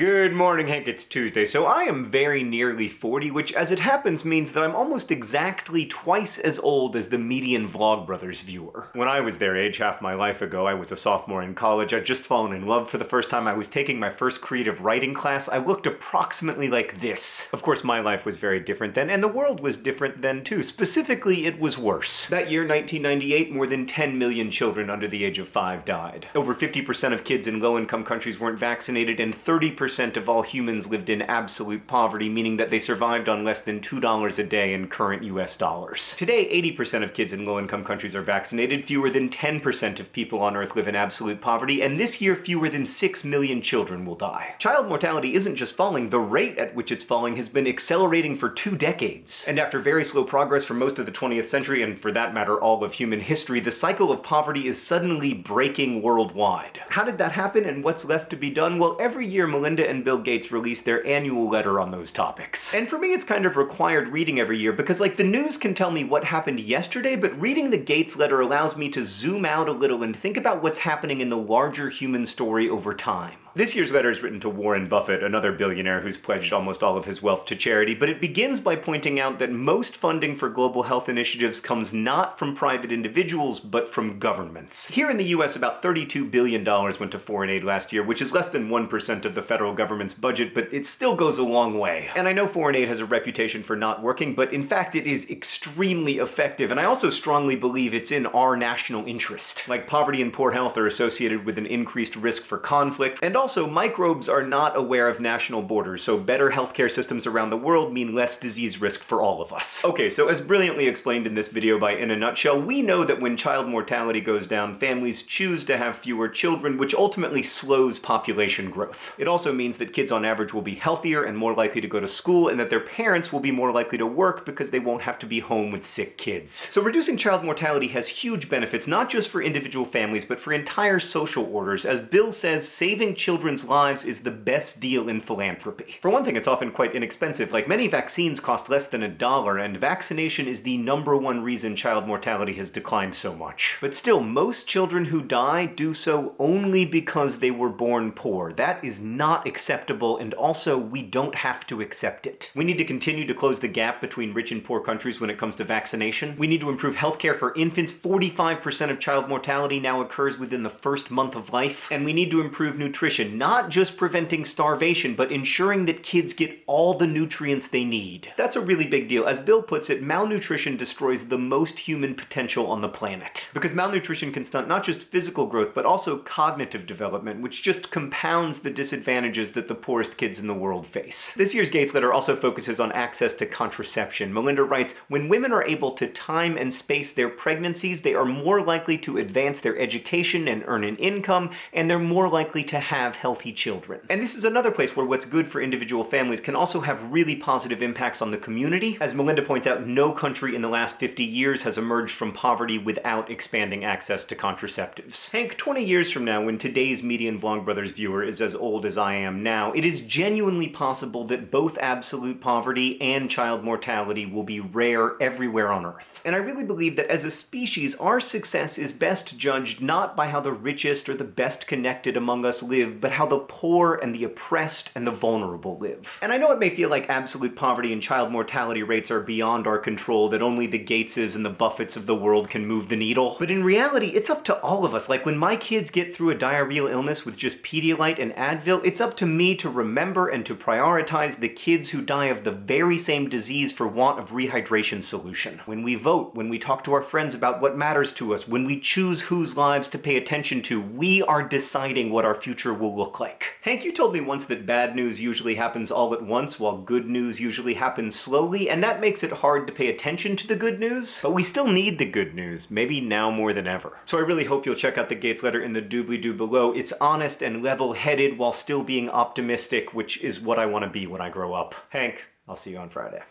Good morning, Hank. It's Tuesday. So I am very nearly 40, which as it happens means that I'm almost exactly twice as old as the median Vlogbrothers viewer. When I was their age half my life ago, I was a sophomore in college. I'd just fallen in love for the first time. I was taking my first creative writing class. I looked approximately like this. Of course, my life was very different then, and the world was different then too. Specifically, it was worse. That year, 1998, more than 10 million children under the age of 5 died. Over 50% of kids in low-income countries weren't vaccinated, and 30 of all humans lived in absolute poverty, meaning that they survived on less than $2 a day in current US dollars. Today, 80% of kids in low-income countries are vaccinated, fewer than 10% of people on Earth live in absolute poverty, and this year fewer than 6 million children will die. Child mortality isn't just falling, the rate at which it's falling has been accelerating for two decades. And after very slow progress for most of the 20th century, and for that matter all of human history, the cycle of poverty is suddenly breaking worldwide. How did that happen and what's left to be done? Well, every year Melinda and Bill Gates release their annual letter on those topics. And for me, it's kind of required reading every year because, like, the news can tell me what happened yesterday, but reading the Gates letter allows me to zoom out a little and think about what's happening in the larger human story over time. This year's letter is written to Warren Buffett, another billionaire who's pledged almost all of his wealth to charity, but it begins by pointing out that most funding for global health initiatives comes not from private individuals, but from governments. Here in the US, about $32 billion went to foreign aid last year, which is less than 1% of the federal government's budget, but it still goes a long way. And I know foreign aid has a reputation for not working, but in fact it is extremely effective, and I also strongly believe it's in our national interest. Like poverty and poor health are associated with an increased risk for conflict, and also, microbes are not aware of national borders, so better healthcare systems around the world mean less disease risk for all of us. Okay, so as brilliantly explained in this video by In a Nutshell, we know that when child mortality goes down, families choose to have fewer children, which ultimately slows population growth. It also means that kids on average will be healthier and more likely to go to school, and that their parents will be more likely to work because they won't have to be home with sick kids. So reducing child mortality has huge benefits, not just for individual families, but for entire social orders. As Bill says, saving children children's lives is the best deal in philanthropy. For one thing, it's often quite inexpensive. Like many vaccines cost less than a dollar, and vaccination is the number one reason child mortality has declined so much. But still, most children who die do so only because they were born poor. That is not acceptable, and also we don't have to accept it. We need to continue to close the gap between rich and poor countries when it comes to vaccination. We need to improve healthcare for infants. 45% of child mortality now occurs within the first month of life, and we need to improve nutrition nutrition, not just preventing starvation, but ensuring that kids get all the nutrients they need. That's a really big deal. As Bill puts it, malnutrition destroys the most human potential on the planet. Because malnutrition can stunt not just physical growth, but also cognitive development, which just compounds the disadvantages that the poorest kids in the world face. This year's Gates letter also focuses on access to contraception. Melinda writes, when women are able to time and space their pregnancies, they are more likely to advance their education and earn an income, and they're more likely to have have healthy children. And this is another place where what's good for individual families can also have really positive impacts on the community. As Melinda points out, no country in the last 50 years has emerged from poverty without expanding access to contraceptives. Hank, 20 years from now, when today's median Vlogbrothers viewer is as old as I am now, it is genuinely possible that both absolute poverty and child mortality will be rare everywhere on Earth. And I really believe that as a species, our success is best judged not by how the richest or the best connected among us live, but how the poor and the oppressed and the vulnerable live. And I know it may feel like absolute poverty and child mortality rates are beyond our control, that only the Gateses and the Buffetts of the world can move the needle. But in reality, it's up to all of us. Like when my kids get through a diarrheal illness with just Pedialyte and Advil, it's up to me to remember and to prioritize the kids who die of the very same disease for want of rehydration solution. When we vote, when we talk to our friends about what matters to us, when we choose whose lives to pay attention to, we are deciding what our future will will look like. Hank, you told me once that bad news usually happens all at once, while good news usually happens slowly, and that makes it hard to pay attention to the good news. But we still need the good news, maybe now more than ever. So I really hope you'll check out the Gates letter in the doobly-doo below. It's honest and level-headed while still being optimistic, which is what I want to be when I grow up. Hank, I'll see you on Friday.